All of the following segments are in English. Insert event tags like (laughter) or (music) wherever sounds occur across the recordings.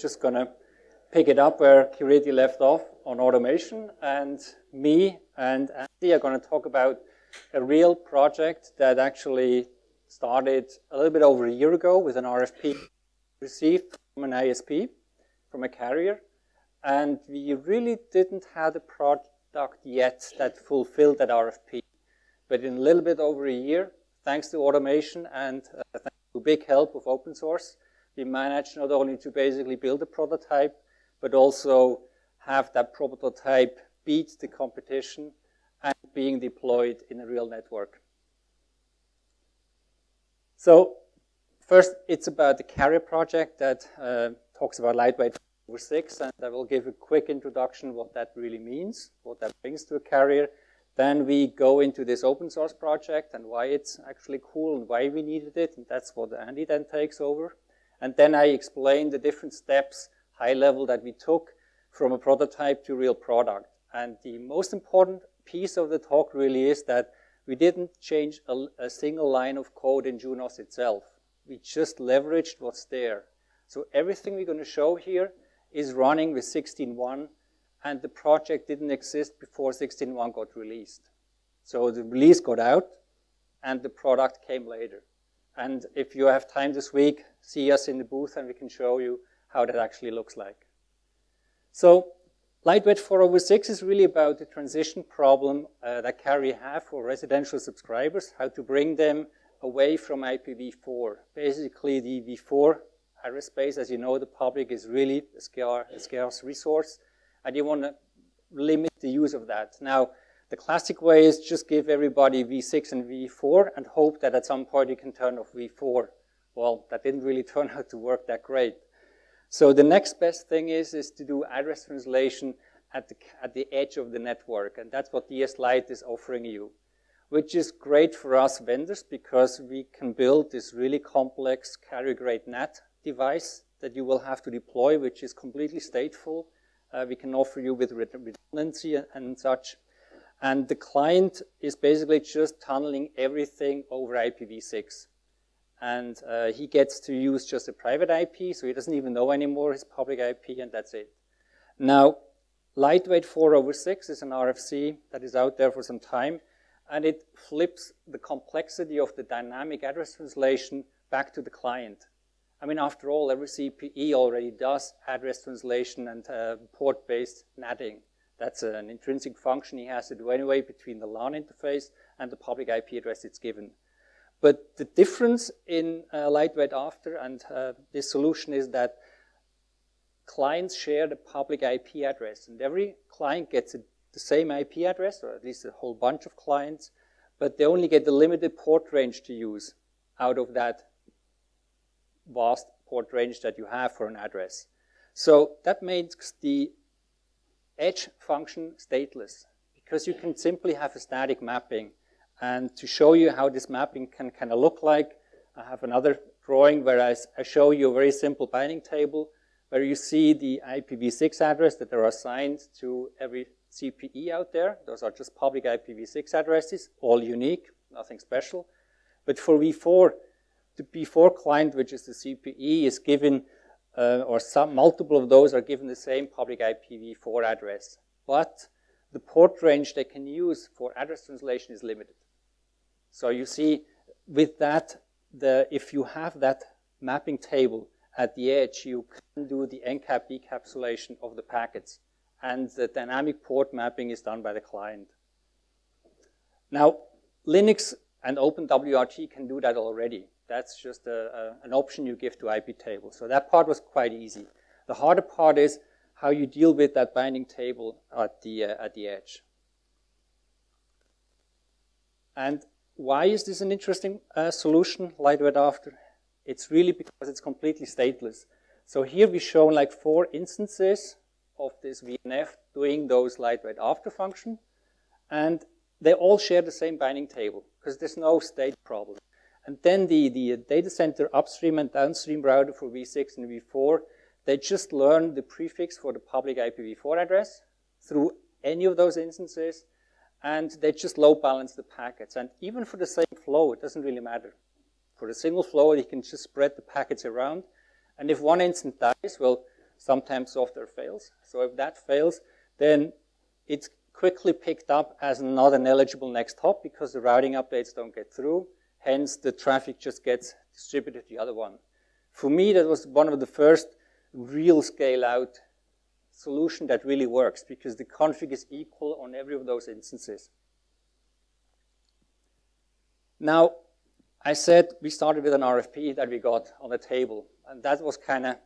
just going to pick it up where Kireeti left off on automation. And me and Andy are going to talk about a real project that actually started a little bit over a year ago with an RFP received from an ISP, from a carrier. And we really didn't have a product yet that fulfilled that RFP. But in a little bit over a year, thanks to automation and uh, thanks to big help of open source, we managed not only to basically build a prototype, but also have that prototype beat the competition and being deployed in a real network. So first, it's about the carrier project that uh, talks about lightweight over six, and I will give a quick introduction what that really means, what that brings to a carrier. Then we go into this open source project and why it's actually cool and why we needed it, and that's what Andy then takes over. And then I explain the different steps, high level, that we took from a prototype to real product. And the most important piece of the talk really is that we didn't change a, a single line of code in Junos itself. We just leveraged what's there. So everything we're going to show here is running with 16.1, and the project didn't exist before 16.1 got released. So the release got out, and the product came later. And if you have time this week, see us in the booth and we can show you how that actually looks like. So Lightweight 4 over 6 is really about the transition problem uh, that Carrier have for residential subscribers, how to bring them away from IPv4. Basically, the v4 address space, as you know, the public is really a scarce, a scarce resource, and you want to limit the use of that. Now, the classic way is just give everybody V6 and V4 and hope that at some point you can turn off V4. Well, that didn't really (laughs) turn out to work that great. So the next best thing is, is to do address translation at the, at the edge of the network. And that's what DS Lite is offering you, which is great for us vendors because we can build this really complex carrier-grade NAT device that you will have to deploy, which is completely stateful. Uh, we can offer you with redundancy and, and such. And the client is basically just tunneling everything over IPv6. And uh, he gets to use just a private IP, so he doesn't even know anymore his public IP, and that's it. Now, Lightweight 4 over 6 is an RFC that is out there for some time, and it flips the complexity of the dynamic address translation back to the client. I mean, after all, every CPE already does address translation and uh, port-based NATing. That's an intrinsic function he has to do anyway between the LAN interface and the public IP address it's given. But the difference in uh, lightweight after and uh, this solution is that clients share the public IP address, and every client gets a, the same IP address, or at least a whole bunch of clients, but they only get the limited port range to use out of that vast port range that you have for an address. So that makes the edge function stateless because you can simply have a static mapping. And to show you how this mapping can kind of look like, I have another drawing where I, I, show you a very simple binding table where you see the IPv6 address that are assigned to every CPE out there. Those are just public IPv6 addresses, all unique, nothing special. But for v4, the v4 client, which is the CPE, is given uh, or some multiple of those are given the same public IPv4 address. But the port range they can use for address translation is limited. So you see, with that, the, if you have that mapping table at the edge, you can do the encap decapsulation of the packets. And the dynamic port mapping is done by the client. Now, Linux and OpenWRT can do that already. That's just a, a, an option you give to iptable. So that part was quite easy. The harder part is how you deal with that binding table at the, uh, at the edge. And why is this an interesting uh, solution, lightweight after? It's really because it's completely stateless. So here we show like four instances of this VNF doing those lightweight after function. And they all share the same binding table because there's no state problem. And then the, the data center upstream and downstream router for v6 and v4, they just learn the prefix for the public IPv4 address through any of those instances, and they just load balance the packets. And even for the same flow, it doesn't really matter. For a single flow, you can just spread the packets around. And if one instance dies, well, sometimes software fails. So if that fails, then it's quickly picked up as not an eligible next hop because the routing updates don't get through. Hence, the traffic just gets distributed to the other one. For me, that was one of the first real scale out solution that really works because the config is equal on every of those instances. Now, I said we started with an RFP that we got on the table, and that was kind of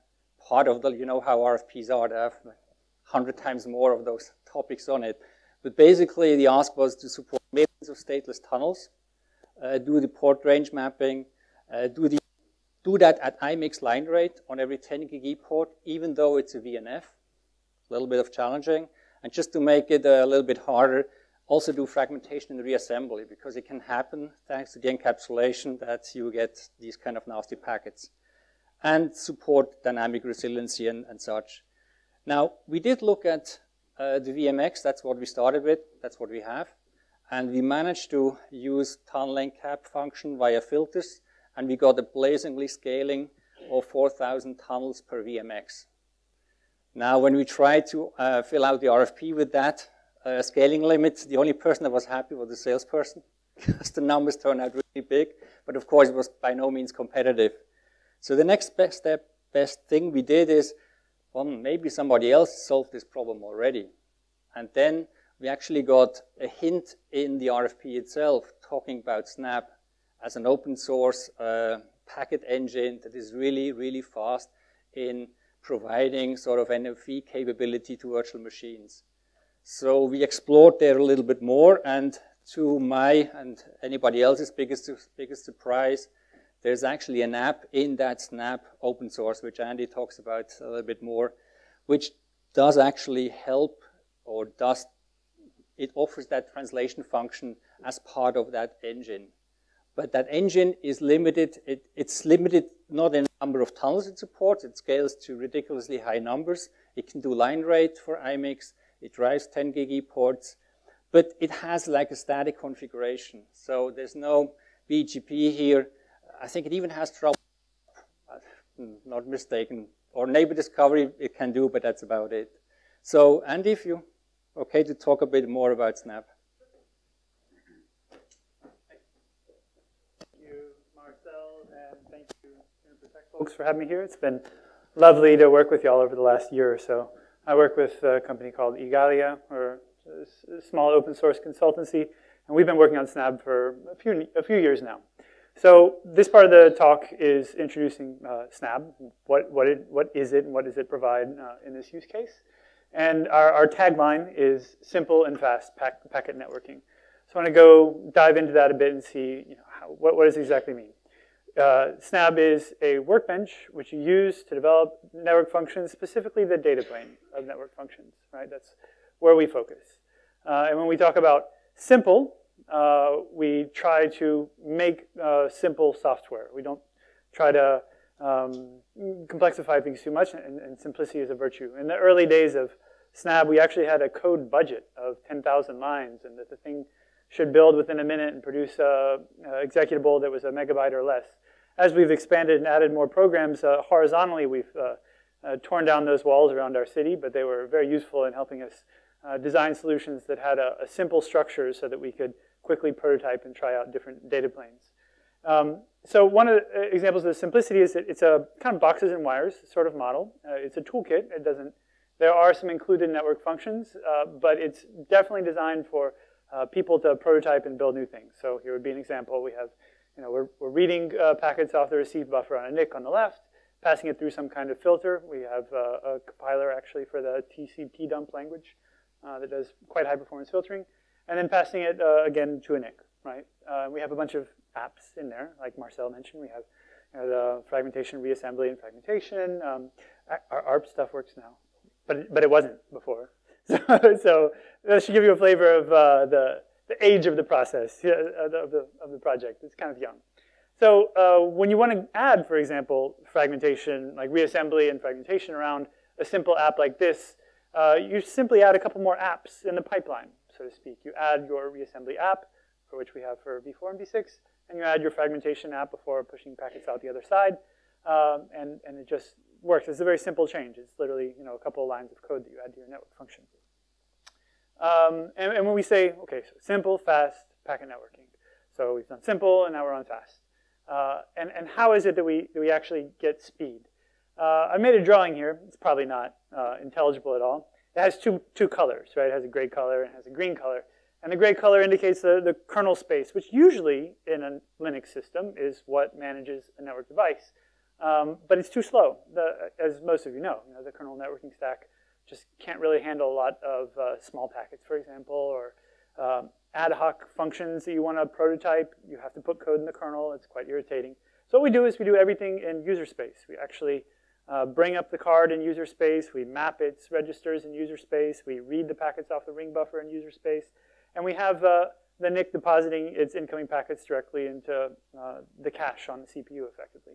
part of the, you know how RFPs are, they have 100 times more of those topics on it. But basically, the ask was to support millions of stateless tunnels, do the port range mapping, uh, do, the, do that at IMIX line rate on every 10 gig port, even though it's a VNF, a little bit of challenging. And just to make it a little bit harder, also do fragmentation and reassembly because it can happen thanks to the encapsulation that you get these kind of nasty packets. And support dynamic resiliency and, and such. Now, we did look at uh, the VMX, that's what we started with, that's what we have. And we managed to use tunneling cap function via filters, and we got a blazingly scaling of 4,000 tunnels per VMX. Now, when we tried to uh, fill out the RFP with that uh, scaling limit, the only person that was happy was the salesperson, (laughs) because the numbers turned out really big, but of course it was by no means competitive. So the next best step, best thing we did is well, maybe somebody else solved this problem already. And then we actually got a hint in the RFP itself talking about Snabb as an open source uh, packet engine that is really, really fast in providing sort of NFV capability to virtual machines. So we explored there a little bit more, and to my and anybody else's biggest, biggest surprise, there's actually an app in that Snabb open source, which Andy talks about a little bit more, which does actually help or does, it offers that translation function as part of that engine. But that engine is limited, it, it's limited not in number of tunnels it supports, it scales to ridiculously high numbers. It can do line rate for IMIX, it drives 10 gig ports, but it has like a static configuration. So there's no BGP here I think it even has trouble, not mistaken, or neighbor discovery it can do, but that's about it. So, Andy, if you okay to talk a bit more about Snabb. Thank you, Marcel, and thank you, folks, for having me here. It's been lovely to work with you all over the last year or so. I work with a company called Igalia, or a small open source consultancy, and we've been working on Snabb for a few, a few years now. So this part of the talk is introducing uh, Snabb. What, what, it, what is it and what does it provide uh, in this use case? And our, our tagline is simple and fast pack, packet networking. So I want to go dive into that a bit and see you know, how, what, what does it exactly mean. Uh, Snabb is a workbench which you use to develop network functions, specifically the data plane of network functions, right? That's where we focus. Uh, and when we talk about simple, uh, we try to make uh, simple software. We don't try to um, complexify things too much, and, and, simplicity is a virtue. In the early days of Snabb, we actually had a code budget of 10,000 lines, and that the thing should build within a minute and produce a, a executable that was a megabyte or less. As we've expanded and added more programs uh, horizontally, we've uh, uh, torn down those walls around our city, but they were very useful in helping us uh, design solutions that had a, a simple structure so that we could quickly prototype and try out different data planes. Um, so one of the uh, examples of the simplicity is that it's a kind of boxes and wires sort of model. Uh, it's a toolkit. It doesn't. There are some included network functions, uh, but it's definitely designed for uh, people to prototype and build new things. So here would be an example. We have, you know, we're, we're reading uh, packets off the receive buffer on a NIC on the left, passing it through some kind of filter. We have uh, a compiler actually for the TCP dump language that does quite high performance filtering and then passing it uh, again to a NIC, right? Uh, we have a bunch of apps in there, like Marcel mentioned. We have you know, the fragmentation, reassembly, and fragmentation. Um, our ARP stuff works now, but it, but it wasn't before. (laughs) So, so that should give you a flavor of uh, the, the age of the process, of the, of the project. It's kind of young. So uh, when you want to add, for example, fragmentation, like reassembly and fragmentation around a simple app like this, uh, you simply add a couple more apps in the pipeline so to speak. You add your reassembly app, for which we have for v4 and v6, and you add your fragmentation app before pushing packets out the other side, um, and, and it just works. It's a very simple change. It's literally you know a couple of lines of code that you add to your network function. Um, and, and, when we say, okay, so simple, fast, packet networking. So we've done simple, and now we're on fast. Uh, and, and how is it that we, that we actually get speed? Uh, I made a drawing here. It's probably not uh, intelligible at all. It has two, two colors, right? It has a gray color and it has a green color. And the gray color indicates the, the kernel space, which usually in a Linux system is what manages a network device. Um, but it's too slow, the, as most of you know. You know. The kernel networking stack just can't really handle a lot of uh, small packets, for example, or um, ad hoc functions that you want to prototype. You have to put code in the kernel. It's quite irritating. So what we do is we do everything in user space. We actually uh, bring up the card in user space. We map its registers in user space. We read the packets off the ring buffer in user space. And we have uh, the NIC depositing its incoming packets directly into uh, the cache on the CPU effectively.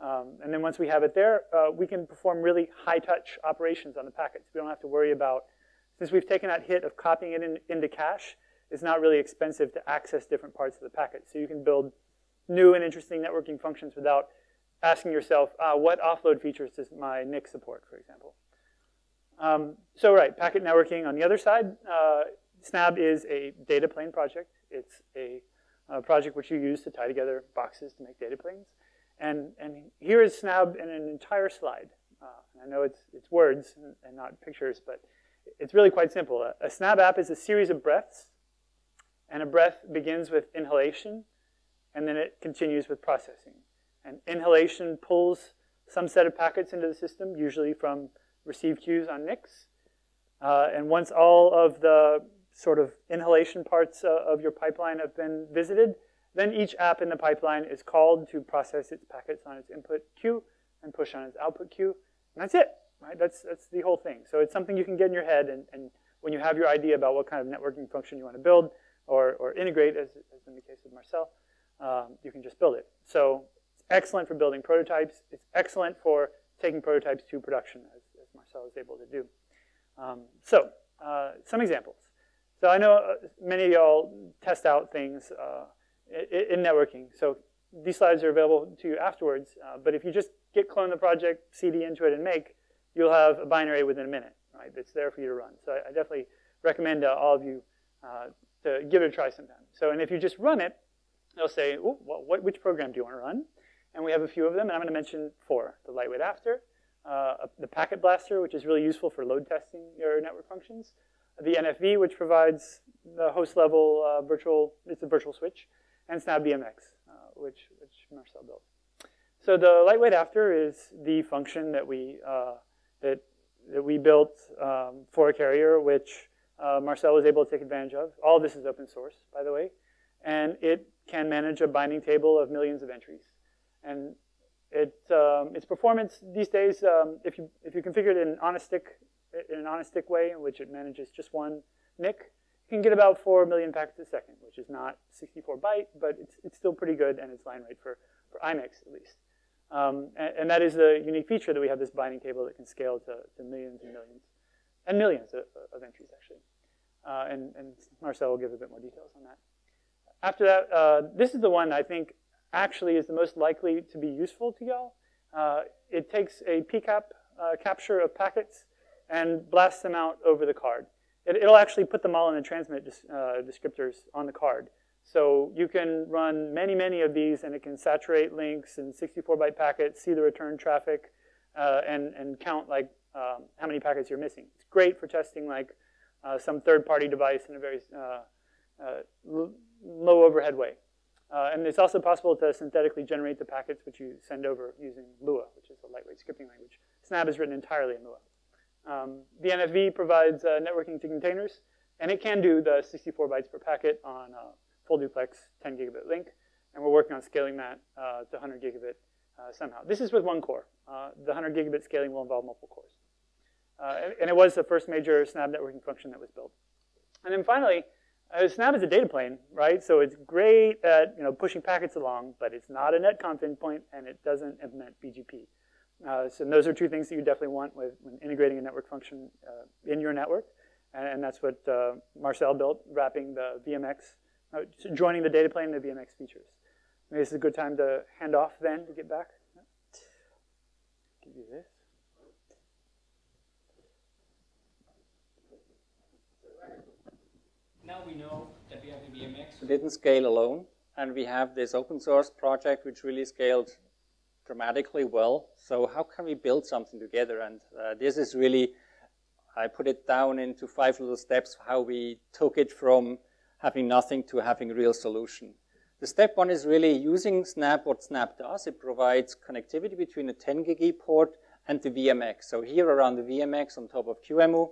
Um, and then once we have it there, uh, we can perform really high-touch operations on the packets. We don't have to worry about, since we've taken that hit of copying it in, into cache, it's not really expensive to access different parts of the packet. So you can build new and interesting networking functions without asking yourself, uh, what offload features does my NIC support, for example. Um, so right, packet networking on the other side, uh, Snabb is a data plane project. It's a, a, project which you use to tie together boxes to make data planes. And, and here is Snabb in an entire slide. Uh, I know it's, it's words and, and, not pictures, but it's really quite simple. A, a Snabb app is a series of breaths, and a breath begins with inhalation, and then it continues with processing. And inhalation pulls some set of packets into the system, usually from receive queues on NICs. Uh, and once all of the sort of inhalation parts uh, of your pipeline have been visited, then each app in the pipeline is called to process its packets on its input queue and push on its output queue. And that's it, right? That's, that's the whole thing. So it's something you can get in your head, and, and when you have your idea about what kind of networking function you want to build or, or integrate, as, as in the case of Marcel, um, you can just build it. So it's excellent for building prototypes. It's excellent for taking prototypes to production, as, as Marcel is able to do. Um, so uh, some examples. So I know uh, many of y'all test out things uh, in networking. So these slides are available to you afterwards. Uh, but if you just git clone the project, cd into it, and make, you'll have a binary within a minute, right? That's there for you to run. So I, I definitely recommend uh, all of you uh, to give it a try sometime. So, and if you just run it, they'll say, what, which program do you want to run? And we have a few of them, and I'm going to mention four. The lightweight after, uh, the packet blaster, which is really useful for load testing your network functions, the NFV, which provides the host level uh, virtual, it's a virtual switch, and SnabbVMX, uh, which, which Marcel built. So the lightweight after is the function that we, uh, that, that we built um, for a carrier, which uh, Marcel was able to take advantage of. All of this is open source, by the way. And it can manage a binding table of millions of entries. And it, um, its performance these days, um, if, you, if you configure it in on a stick, in an on a stick way, in which it manages just one NIC, you can get about 4 million packets a second, which is not 64 byte, but it's, it's still pretty good, and it's line rate for, for IMIX at least. Um, and, and, that is the unique feature that we have this binding table that can scale to, to millions and millions, and millions of, of entries, actually. Uh, and, and, Marcel will give a bit more details on that. After that, uh, this is the one I think actually is the most likely to be useful to y'all. Uh, it takes a PCAP uh, capture of packets and blast them out over the card it, will actually put them all in the transmit uh, descriptors on the card. So you can run many, many of these, and it can saturate links and 64-byte packets, see the return traffic, uh, and, and count like um, how many packets you're missing. It's great for testing like uh, some third-party device in a very uh, uh, low overhead way. Uh, and it's also possible to synthetically generate the packets which you send over using Lua, which is a lightweight scripting language. Snabb is written entirely in Lua. Um, the NFV provides uh, networking to containers, and it can do the 64 bytes per packet on a full duplex 10 gigabit link, and we're working on scaling that uh, to 100 gigabit uh, somehow. This is with one core. Uh, the 100 gigabit scaling will involve multiple cores. Uh, and, and, it was the first major Snabb networking function that was built. And then finally, uh, Snabb is a data plane, right? So it's great at you know, pushing packets along, but it's not a netconf endpoint, and it doesn't implement BGP. Uh, so, and those are two things that you definitely want with, when integrating a network function uh, in your network. And, and that's what uh, Marcel built, wrapping the VMX, uh, joining the data plane and the VMX features. Maybe this is a good time to hand off then to get back. Give you this. Now we know that we have the VMX. We didn't scale alone, and we have this open source project which really scaled dramatically well. So how can we build something together? And uh, this is really, I put it down into five little steps how we took it from having nothing to having a real solution. The step one is really using Snabb, what Snabb does. It provides connectivity between the 10 gig port and the VMX. So here around the VMX on top of QEMU,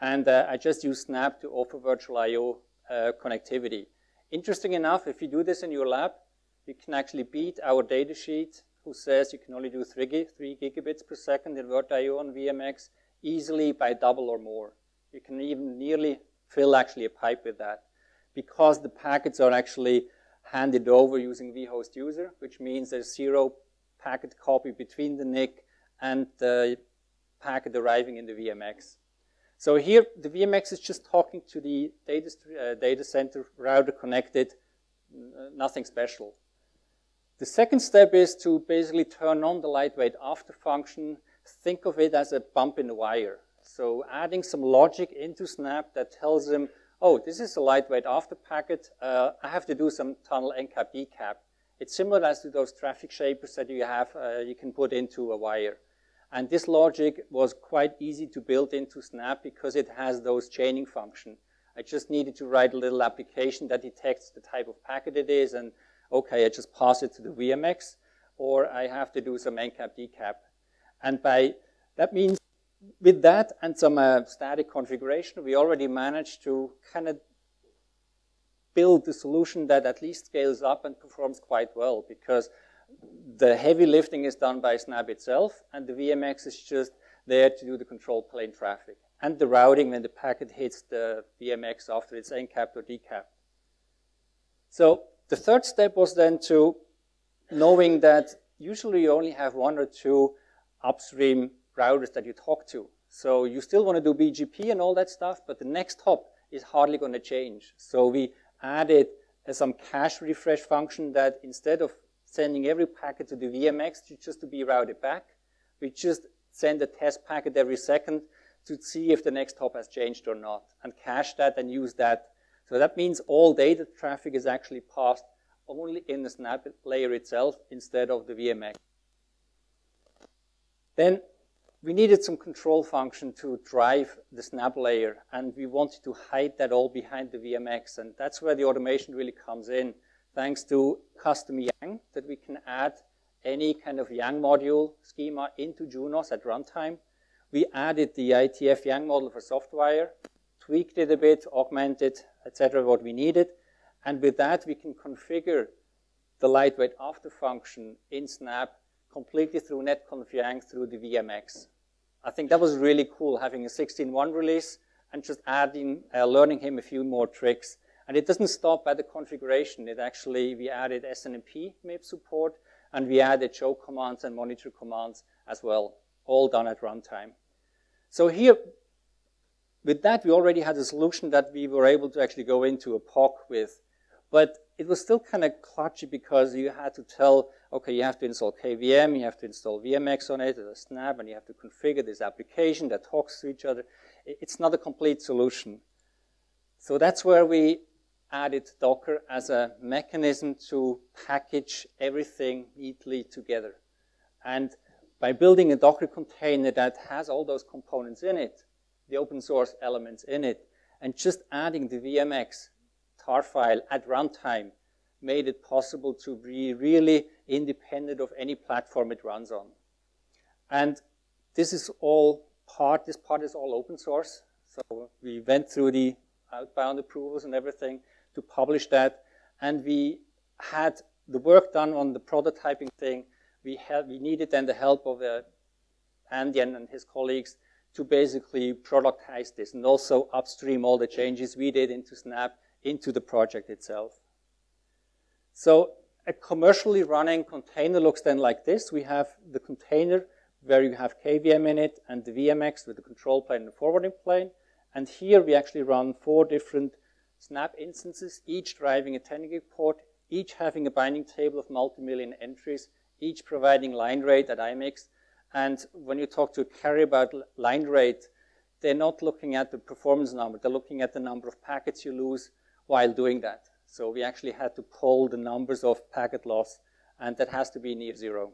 and uh, I just use Snabb to offer virtual I.O. Uh, connectivity. Interesting enough, if you do this in your lab, you can actually beat our data sheet who says you can only do 3, 3 gigabits per second in VirtIO on VMX easily by double or more. You can even nearly fill actually a pipe with that because the packets are actually handed over using vhost user, which means there's zero packet copy between the NIC and the packet arriving in the VMX. So here, the VMX is just talking to the data, uh, data center router connected, nothing special. The second step is to basically turn on the lightweight after function. Think of it as a bump in the wire. So adding some logic into Snabb that tells them, oh, this is a lightweight after packet. Uh, I have to do some tunnel encap decap. It's similar as to those traffic shapers that you have, uh, you can put into a wire. And this logic was quite easy to build into Snabb because it has those chaining function. I just needed to write a little application that detects the type of packet it is and okay, I just pass it to the VMX or I have to do some encap decap. And by, that means with that and some uh, static configuration, we already managed to kind of build a solution that at least scales up and performs quite well because the heavy lifting is done by Snabb itself, and the VMX is just there to do the control plane traffic and the routing when the packet hits the VMX after it's encapped or decapped. So the third step was then to knowing that usually you only have one or two upstream routers that you talk to. So you still want to do BGP and all that stuff, but the next hop is hardly going to change. So we added uh, some cache refresh function that instead of sending every packet to the VMX to just to be routed back. We just send a test packet every second to see if the next hop has changed or not, and cache that and use that. So that means all data traffic is actually passed only in the Snabb layer itself instead of the VMX. Then we needed some control function to drive the Snabb layer, and we wanted to hide that all behind the VMX, and that's where the automation really comes in thanks to custom YANG that we can add any kind of YANG module schema into Junos at runtime. We added the IETF YANG model for Softwire, tweaked it a bit, augmented, etc., what we needed. And with that, we can configure the lightweight after function in Snabb completely through netconf YANG through the VMX. I think that was really cool, having a 16.1 release and just adding, uh, learning him a few more tricks and it doesn't stop by the configuration. It actually, we added SNMP MIB support, and we added show commands and monitor commands as well, all done at runtime. So here, with that, we already had a solution that we were able to actually go into a POC with. But it was still kind of clutchy because you had to tell, okay, you have to install KVM, you have to install VMX on it, a Snabb, and you have to configure this application that talks to each other. It's not a complete solution. So that's where we added Docker as a mechanism to package everything neatly together. And by building a Docker container that has all those components in it, the open source elements in it, and just adding the VMX tar file at runtime made it possible to be really independent of any platform it runs on. And this is all part, this part is all open source. So we went through the outbound approvals and everything to publish that. And we had the work done on the prototyping thing. We, had, we needed then the help of uh, Andy and his colleagues to basically productize this and also upstream all the changes we did into Snabb into the project itself. So a commercially running container looks then like this. We have the container where you have KVM in it and the VMX with the control plane and the forwarding plane. And here we actually run four different Snabb instances, each driving a 10 gig port, each having a binding table of multi-million entries, each providing line rate at IMIX. And when you talk to carrier about line rate, they're not looking at the performance number. They're looking at the number of packets you lose while doing that. So we actually had to pull the numbers of packet loss, and that has to be near zero.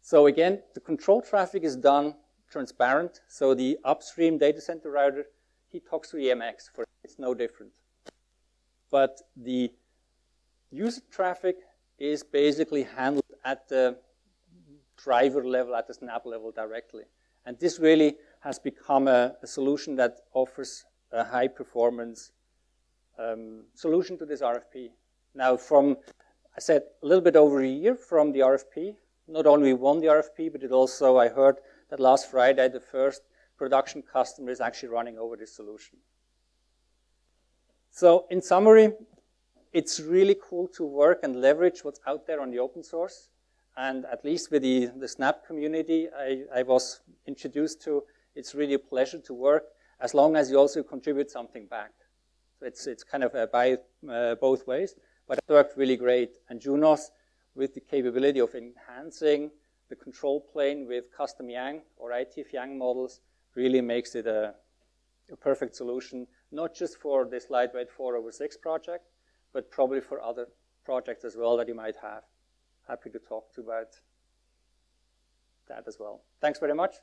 So again, the control traffic is done transparent. So the upstream data center router, he talks to EMX. For it's no different. But the user traffic is basically handled at the driver level, at the Snabb level directly. And this really has become a, a solution that offers a high performance um, solution to this RFP. Now from, I said, a little bit over a year from the RFP, not only won the RFP, but it also, I heard that last Friday, the first production customer is actually running over this solution. So in summary, it's really cool to work and leverage what's out there on the open source. And at least with the, the Snabb community I, I was introduced to, it's really a pleasure to work as long as you also contribute something back. So it's, it's kind of by uh, both ways, but it worked really great. And Junos, with the capability of enhancing the control plane with custom Yang or IETF Yang models really makes it a, a perfect solution, not just for this lightweight 4 over 6 project, but probably for other projects as well that you might have. Happy to talk to about that as well. Thanks very much.